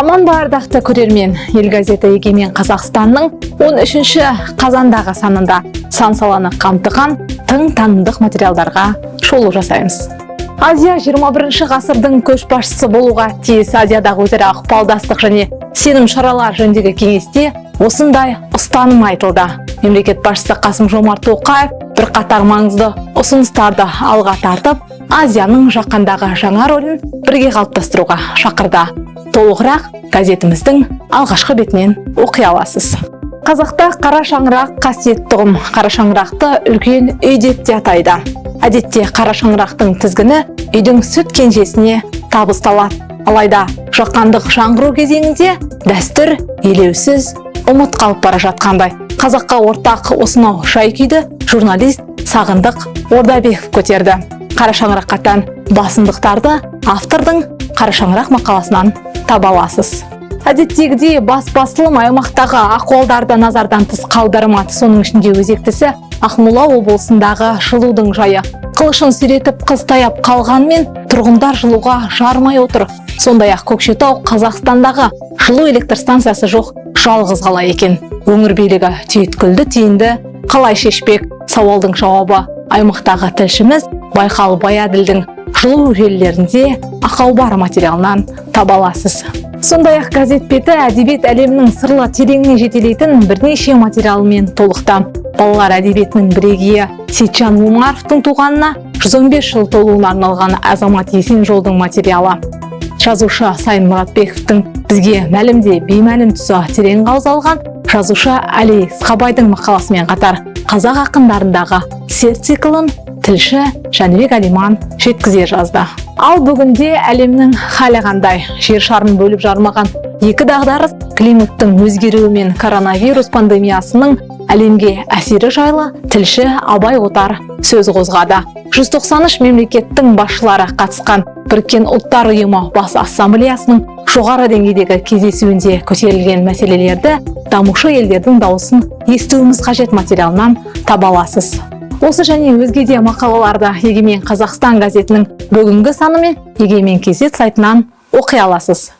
аман ба ардақты көрермен. Ел газеті егемен қазақстанның 13-ші қазандағы санында сан саланы қамтыған тың танымдық материалдарға шолу жасаймыз. Азия 21 ғасырдың көшбасшысы болуға тиіс азиядағы өзара ықпалдастық және сенім шаралар жөніндегі кеңесте осындай ұстаным айтылды. Мемлекет басшысы қасым жомарт тоқаев бірқатар маңызды ұсыныстарды алға тартып азияның жақандағы жаңа рөлін бірге қалыптастыруға шақырды. Толығырақ газетіміздің алғашқы бетінен оқи аласыз. Қазақта қара шаңырақ қасиетті ұғым қара шаңырақты үлкен үй деп те атайды. Әдетте қара шаңырақтың тізгіні үйдің сүт кенжесіне табысталады. Алайда жақандық жаңғыру кезеңінде дәстүр елеусіз ұмыт қалып бара жатқандай. Қазаққа ортақ осынау жай күйді журналист сағындық ордабеков көтерді. Қара шаңыраққа тән басымдықтарды автордың қара шаңырақ мақаласынан таба әдеттегідей бас басылым аймақтағы ахуалдарды назардан тыс қалдырмады. Соның ішінде өзектісі ақмола облысындағы жылудың жайы. Қылышын сүйретіп қыс таяп қалғанмен тұрғындар жылуға жармай отыр. Сондай ақ көкшетау қазақстандағы жылу электр станциясы жоқ жалғыз қала екен. Өңір билігі түйткілді түйінді қалай шешпек? Сауалдың жауабы аймақтағы тілшіміз байқал баяділдің жылу желілерінде ақау бар материалынан таба аласыз. Сондай ақ газет беті әдебиет әлемінің сырлы тереңіне жетелейтін бірнеше материалмен толықты балалар әдебиетінің бірегейі сейтжан омаровтың туғанына 115 жыл толуына арналған азамат есен жолдың материалы. Жазушы сайын мұратбековтің бізге мәлімде беймәлім тұсы терең қаузалған жазушы әли сқабайдың мақаласымен қатар қазақ ақындарындағы сер циклын тілші жәнібек әлиман жеткізе жазды. Ал бүгінде әлемнің халі қандай? Жер шарын бөліп жармаған екі дағдарыс климаттың өзгеруі мен коронавирус пандемиясының әлемге әсері жайлы тілші абай отар сөз қозғады. 193 мемлекеттің басшылары қатысқан біріккен ұлттар ұйымы бас ассамблеясының жоғары деңгейдегі кездесуінде көтерілген мәселелерді дамушы елдердің дауысын естуіміз қажет материалынан таба аласыз. Осы және өзге де мақалаларды егемен қазақстан газетінің бүгінгі саны мен егемен кезет сайтынан оқи аласыз.